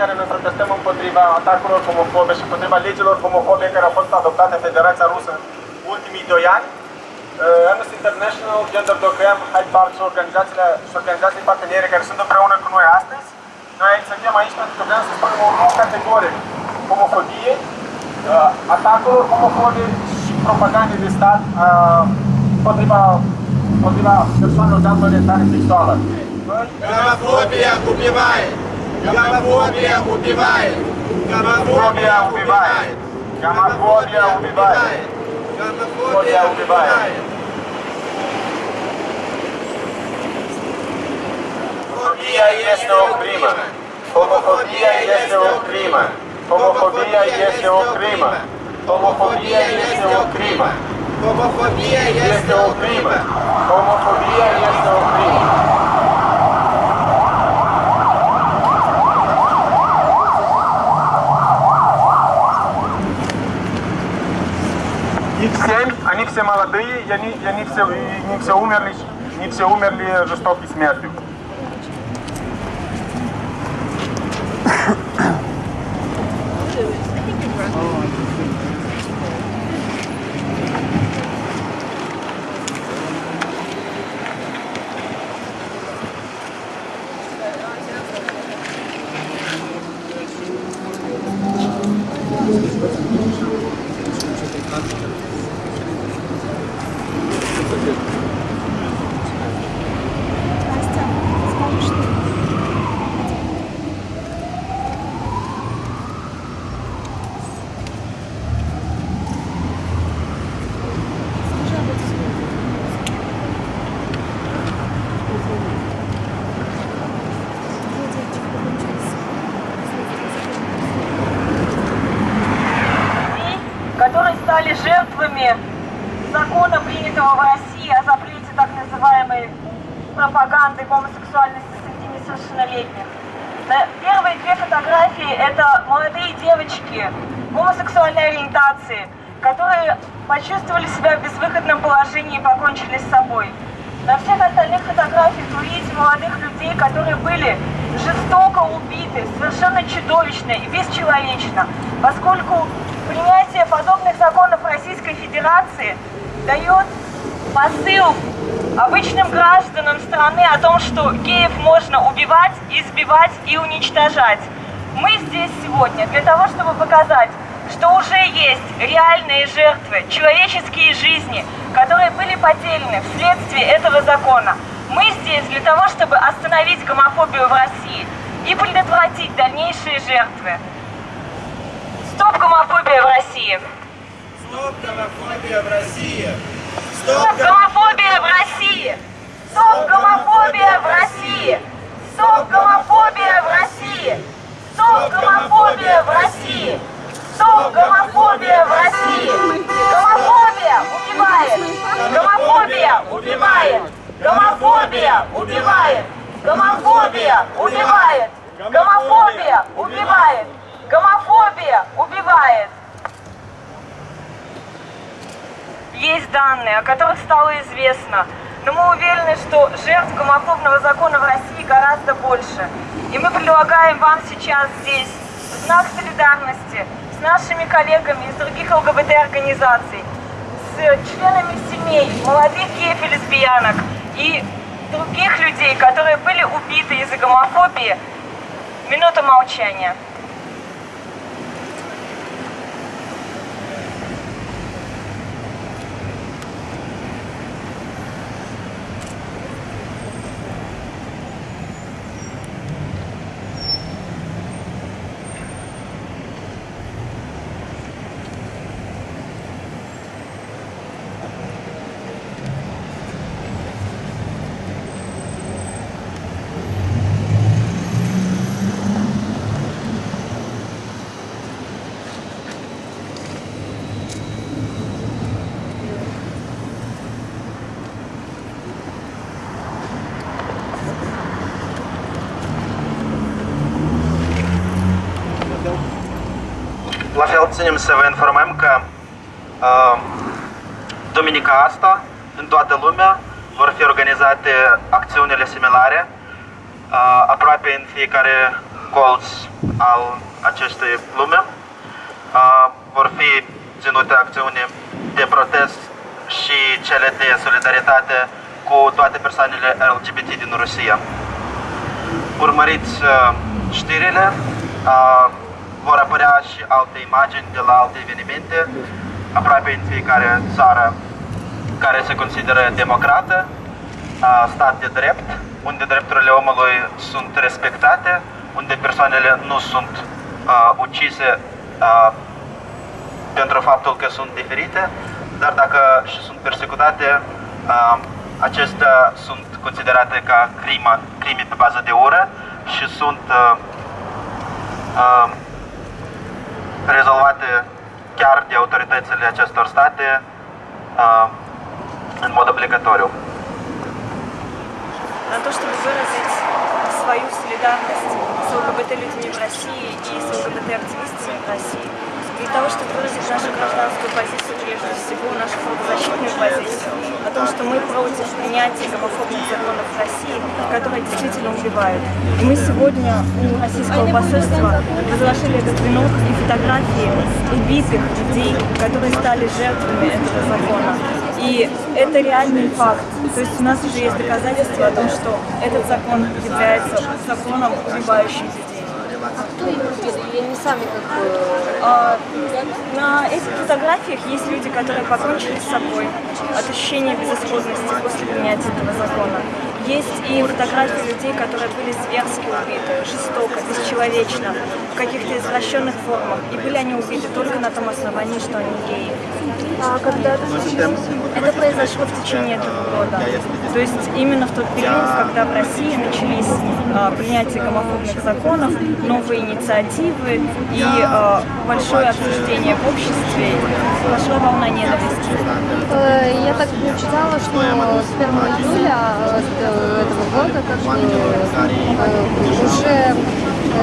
care ne protestăm împotriva atacurilor homofobe și împotriva legilor homofobe care au fost adoptate în Federația Rusă în ultimii doi ani. Uh, Amnesty International, Gender.com, Hyde Park și organizațiile, și organizații parteneri care sunt împreună cu noi astăzi. Noi suntem aici pentru că vrem să spunem o nouă categorie homofobie, uh, atacurilor homofobe și propagande de stat uh, împotriva, împotriva persoanelor de altă orientare sexuală. Homofobia, mai. Гомофобия убивает! Гомофобия убивает! Гомофобия убивает! Гомофобия убивает! Homofobia este o crimă. Homofobia este o crimă. Homofobia este o crimă. Homofobia este o crimă. Гомофобия Este Все молодые, и они, и они, все, и они все умерли, они все умерли жестокой смертью. Настя, скажешь что? Скажи об этом слове. Где девочка получилась? людей, которые стали жертвами закона, принятого в России о запрете так называемой пропаганды гомосексуальности среди несовершеннолетних. На Первые две фотографии – это молодые девочки гомосексуальной ориентации, которые почувствовали себя в безвыходном положении и покончили с собой. На всех остальных фотографиях вы видите молодых людей, которые были жестоко убиты, совершенно чудовищно и бесчеловечно, поскольку принятие подобных законов Российской Федерации дает посыл обычным гражданам страны о том, что геев можно убивать, избивать и уничтожать. Мы здесь сегодня для того, чтобы показать, что уже есть реальные жертвы, человеческие жизни, которые были потеряны вследствие этого закона. Мы здесь для того, чтобы остановить гомофобию в России и предотвратить дальнейшие жертвы. Гомофобия в России! Стоп гомофобия в России! Стоп гомофобия в России! Стоп гомофобия в России! Стоп гомофобия в России! Стоп гомофобия в России! Стоп гомофобия в России! Гомофобия убивает! Гомофобия убивает! Гомофобия убивает! Гомофобия убивает! Гомофобия убивает! Гомофобия убивает! Есть данные, о которых стало известно, но мы уверены, что жертв гомофобного закона в России гораздо больше. И мы предлагаем вам сейчас здесь, в знак солидарности, с нашими коллегами из других ЛГБТ-организаций, с членами семей, молодых геев и лесбиянок и других людей, которые были убиты из-за гомофобии, минута молчания. La fel ținem să vă informăm că uh, duminica asta, în toată lumea, vor fi organizate acțiunile similare uh, aproape în fiecare colț al acestei lume. Uh, vor fi ținute acțiuni de protest și cele de solidaritate cu toate persoanele LGBT din Rusia. Urmăriți uh, știrile, uh, vor apărea și alte imagini de la alte evenimente, aproape în fiecare țară care se consideră democrată, uh, stat de drept, unde drepturile omului sunt respectate, unde persoanele nu sunt uh, ucise uh, pentru faptul că sunt diferite, dar dacă și sunt persecutate, uh, acestea sunt considerate ca crimă, crime pe bază de ură și sunt uh, uh, rezolvate chiar de autoritățile acestor state în mod obligatoriu. на то, чтобы выразить свою солидарность с ЛГБТ-людьми в России и с ЛГБТ-активистами в России. Для того, чтобы выразить нашу гражданскую позицию, прежде всего, нашу правозащитную позицию, о том, что мы против принятия гомофобных законов в России, которые действительно убивают. И мы сегодня у российского посольства разложили этот венок и фотографии убитых людей, которые стали жертвами этого закона. И это реальный факт. То есть у нас уже есть доказательства о том, что этот закон является законом, убивающим людей. Сами как бы... А, на этих фотографиях есть люди, которые покончили с собой от ощущения безысходности после принятия этого закона. Есть и фотографии людей, которые были зверски убиты, жестоко, бесчеловечно, в каких-то извращенных формах. И были они убиты только на том основании, что они геи. А когда это случилось? Это произошло в течение этого года. То есть именно в тот период, когда в России начались а, принятие гомофобных законов, новые инициативы и а, большое обсуждение в обществе, пошла волна ненависти. Э, Я так читала, что с 1 июля э, этого года как бы э, уже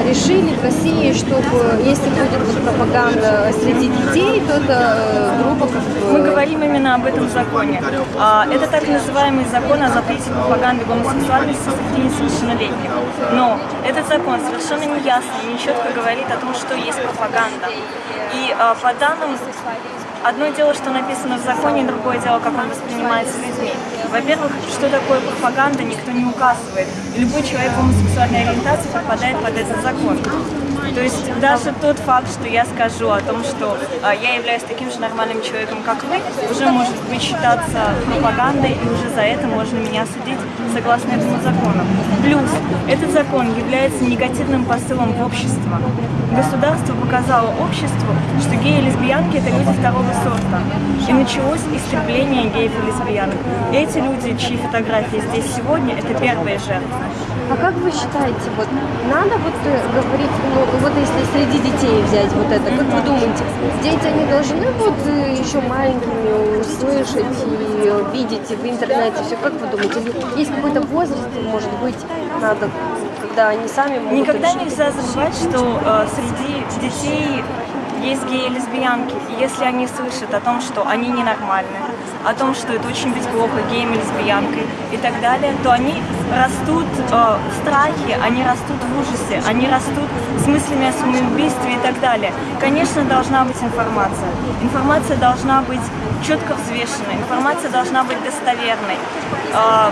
решили в России, чтобы если будет пропаганда среди детей, то это э, бы... Мы говорим именно об этом законе. А, Это так называемый закон о запрете пропаганды гомосексуальности среди несовершеннолетних. Но этот закон совершенно неясно и нечетко говорит о том, что есть пропаганда. И а, по данным Одно дело, что написано в законе, другое дело, как он воспринимается людьми. Во-первых, что такое пропаганда, никто не указывает. И любой человек гомосексуальной ориентации попадает под этот закон. То есть даже тот факт, что я скажу о том, что а, я являюсь таким же нормальным человеком, как вы, уже может быть считаться пропагандой, и уже за это можно меня судить согласно этому закону. Плюс, этот закон является негативным посылом в общество. Государство показало обществу, что геи и лесбиянки – это люди второго сорта. И началось истребление геев и лесбиянок. Эти люди, чьи фотографии здесь сегодня, это первые жертвы. А как вы считаете, вот надо вот э, говорить, ну вот если среди детей взять вот это, как вы думаете, дети они должны вот э, еще маленькими услышать и видеть и в интернете все, как вы думаете, или есть какой-то возраст, может быть, надо, когда они сами могут Никогда решить? нельзя забывать, что э, среди детей есть геи и лесбиянки. И если они слышат о том, что они ненормальны, о том, что это очень быть плохо геем и и так далее, то они растут э, в страхе, они растут в ужасе, они растут с мыслями о самоубийстве и так далее. Конечно, должна быть информация. Информация должна быть четко взвешенной, информация должна быть достоверной. Э,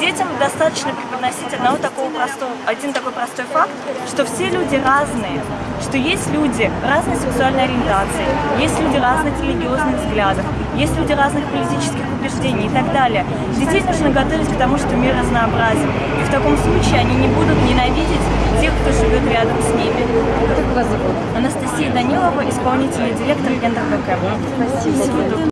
детям достаточно преподносить одного такого простого, один такой простой факт, что все люди разные, что есть люди разной сексуальной ориентации, есть люди разных религиозных взглядов, есть люди разных политических убеждений и так далее. Детей нужно готовить к тому, что мир разнообразен. И в таком случае они не будут ненавидеть тех, кто живет рядом с ними. Как вас зовут? Анастасия Данилова, исполнительный директор Гендер Спасибо.